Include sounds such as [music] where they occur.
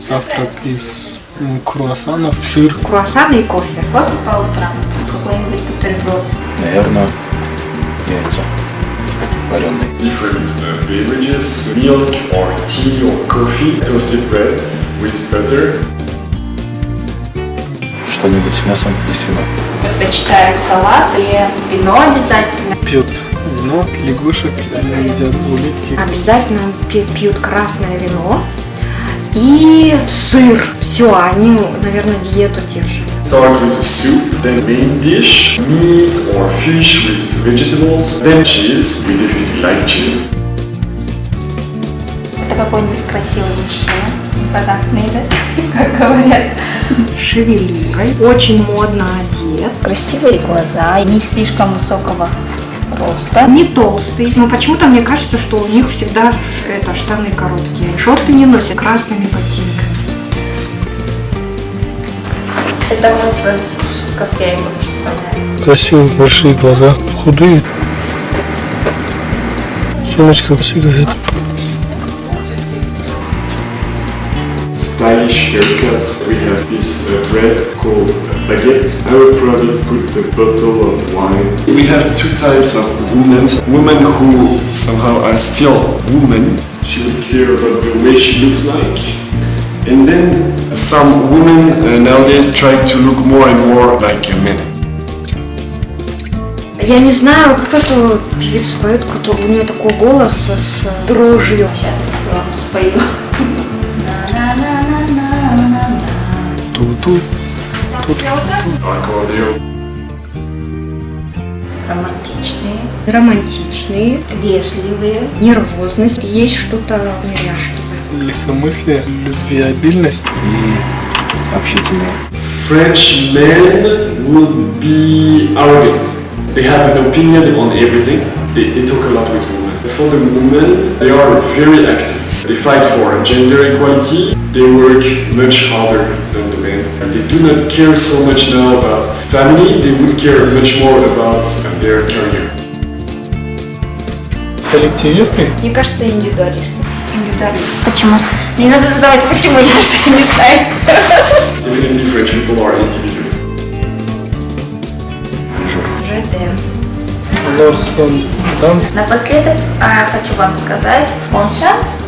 Завтрак из круассанов, сыр. Круассаны и кофе. Кофе по утрам. Какой-нибудь бутерброд. Наверное, яйца вареные. different uh, beverages, milk or tea or coffee, toasted bread with butter. Что-нибудь с мясом и с вином. Предпочитают салат и вино обязательно. Пьют вино, лягушек, едят улитки. Обязательно пьют красное вино и сыр. Все, они, наверное, диету держат. Start with a soup, then main dish, meat or fish with vegetables, then cheese. We definitely like cheese. Это какой-нибудь красивый мужчина. Импозантный, да? [laughs] Как говорят. Шевелюрой. Очень модно одет. Красивые глаза, не слишком высокого роста. Не толстый. Но почему-то мне кажется, что у них всегда это штаны короткие. Шорты не носят красными ботинками. Это мой француз, как я его представляю. Красивые большие глаза, худые. Сумочка, сигарет. Stylish haircut. We have this uh, bread called baguette. Our product put a bottle of wine. We have two types of women. Women who somehow are still women. She would care about the way she looks like. And then some women uh, nowadays try to look more and more like a man. Я не знаю, как эту певицу поют, которая у нее такой голос с дрожью. Сейчас я вам спою. Ту-ту. Тут Accordion. Романтичные, Романтичные, вежливые. нервозность, есть что-то неряшливое. легкомыслие, любвеобильность. И общительные. French men would be arrogant. They have an opinion on everything. They, they talk a lot with women. For the women, they are very active. They fight for gender equality. They work much harder than the men. And they do not care so much now about family. They would care much more about their career. Коллективисты. Мне кажется, индивидуалисты. Индивидуалист. Почему? Не надо задавать почему, я [laughs] же не знаю. Definitely French people are individualists. Жур. ЖД. Лорсон Данс. Напоследок а, хочу вам сказать, chance